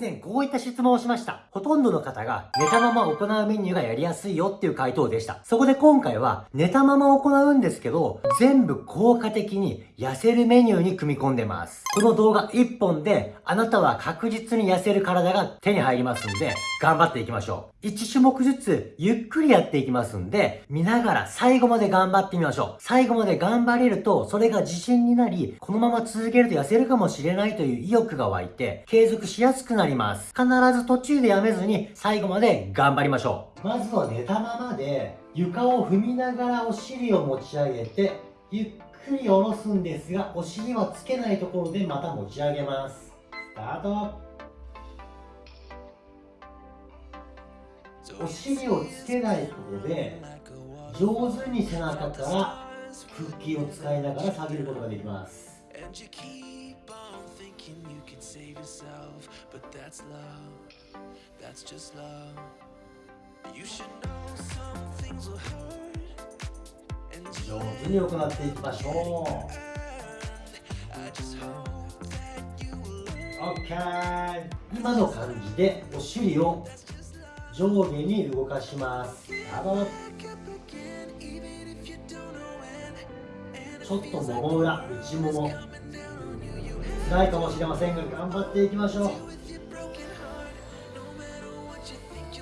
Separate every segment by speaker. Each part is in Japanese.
Speaker 1: 前こういった質問をしました。ほとんどの方が寝たまま行うメニューがやりやすいよっていう回答でした。そこで今回は寝たまま行うんですけど、全部効果的に痩せるメニューに組み込んでます。この動画1本であなたは確実に痩せる体が手に入りますんで、頑張っていきましょう。1種目ずつゆっくりやっていきますんで、見ながら最後まで頑張ってみましょう。最後まで頑張れると、それが自信になり、このまま続けると痩せるかもしれないという意欲が湧いて、継続しやすくなります。必ず途中でやめずに、最後まで頑張りましょう。まずは寝たままで、床を踏みながらお尻を持ち上げて、ゆっくり下ろすんですが、お尻はつけないところでまた持ち上げます。スタートお尻をつけないことで上手に背中から腹筋を使いながら下げることができます。上手に行っていきましょう。OK 今の感じでお尻を上下に動かします。ちょっともも裏内もも。辛いかもしれませんが頑張っていきましょう。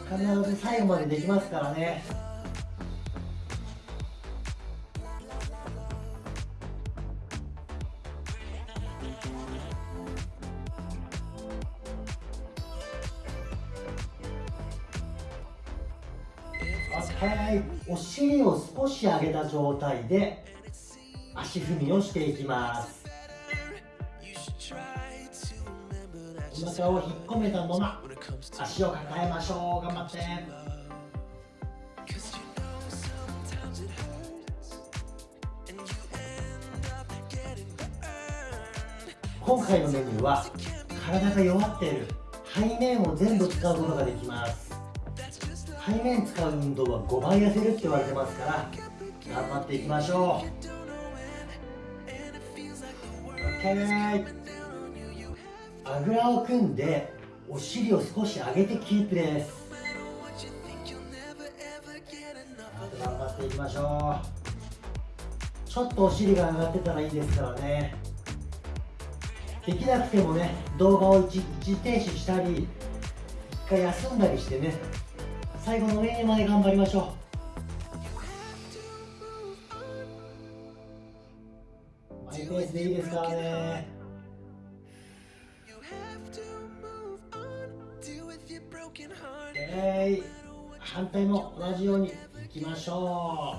Speaker 1: 必ず最後までできますからね。OK お尻を少し上げた状態で足踏みをしていきます。お腹を引っ込めたまま足を抱えましょう。頑張って。今回のメニューは体が弱っている背面を全部使うことができます。背面使う運動は5倍痩せるって言われてますから頑張っていきましょう。OK あぐらを組んでお尻を少し上げてキープです。頑張っていきましょう。ちょっとお尻が上がってたらいいですからね。できなくてもね動画を一時停止したり一回休んだりしてね最後のメニューまで頑張りましょう。マイペースでいいですからねえー、反対も同じようにいきましょ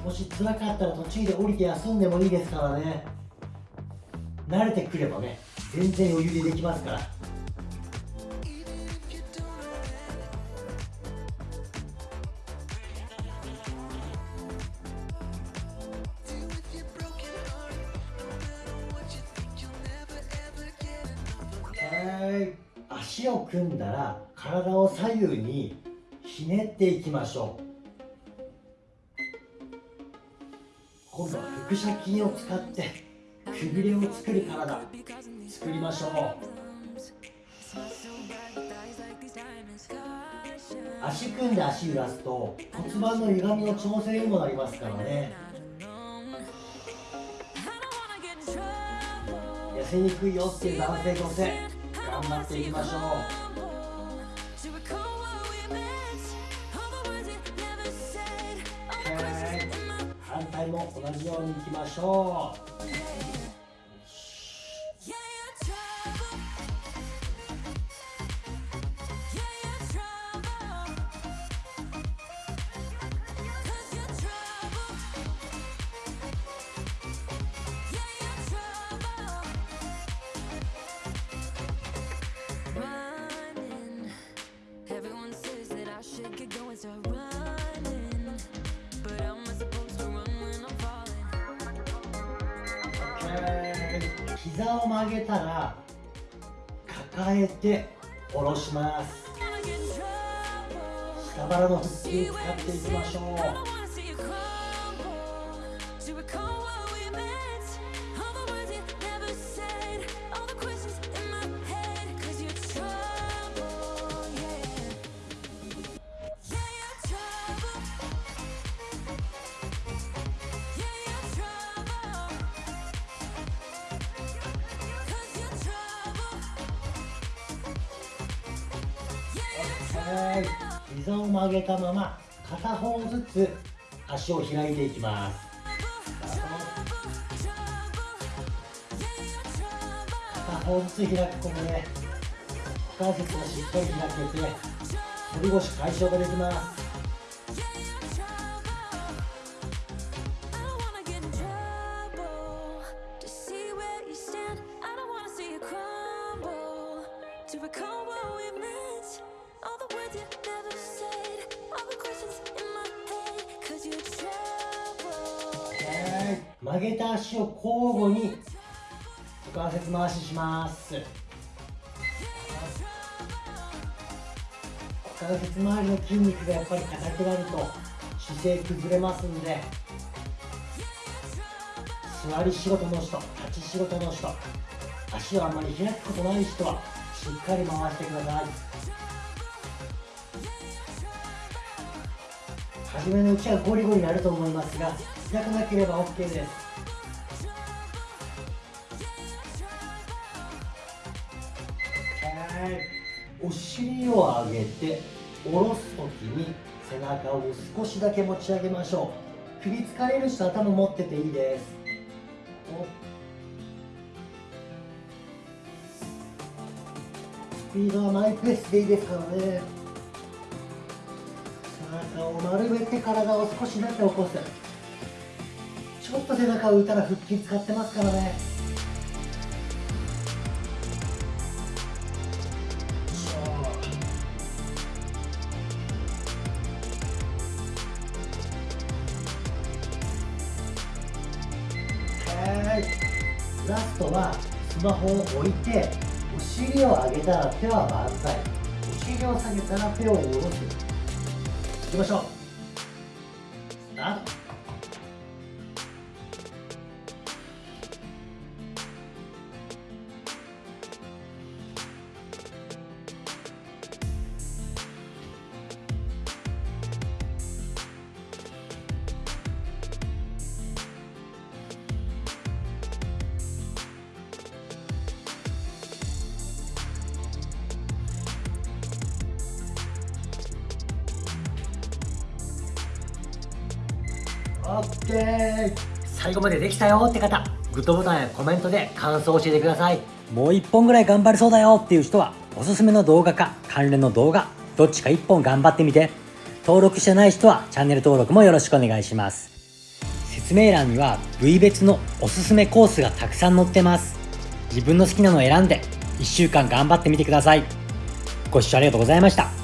Speaker 1: う。もし辛かったら途中で降りて休んでもいいですからね慣れてくればね全然余裕でできますから。足を組んだら体を左右にひねっていきましょう。今度は腹斜筋を使って。くびれを作る体作りましょう。足組んで足揺らすと骨盤の歪みの調整にもなりますからね。痩せにくいよっていう男性女性頑張っていきましょう。回も同じようにいきましょう。膝を曲げたら抱えて下ろします。下腹の腹筋使っていきましょう。い。膝を曲げたまま片方ずつ足を開いていきます。片方ずつ開くことで股関節がしっかり開けて反り腰解消ができます。曲げた足を交互に股関節回しします。股関節周りの筋肉がやっぱり硬くなると姿勢崩れますんで座り仕事の人立ち仕事の人足をあんまり開くことない人はしっかり回してください。初めのうちはゴリゴリになると思いますが痛くなければ OK です。お尻を上げて下ろすときに背中を少しだけ持ち上げましょう。首疲れる人頭持ってていいです。お。スピードはマイペースでいいですからね。背中を丸めて体を少しだけ起こす。ちょっと背中を浮いたら腹筋使ってますからね。ラストはスマホを置いてお尻を上げたら手は万歳お尻を下げたら手を下ろす。いきましょう。スタート OK 最後までできたよって方グッドボタンやコメントで感想を教えてください。もう1本ぐらい頑張れそうだよっていう人はおすすめの動画か関連の動画どっちか1本頑張ってみて。登録してない人はチャンネル登録もよろしくお願いします。説明欄には部位別のおすすめコースがたくさん載ってます。自分の好きなのを選んで1週間頑張ってみてください。ご視聴ありがとうございました。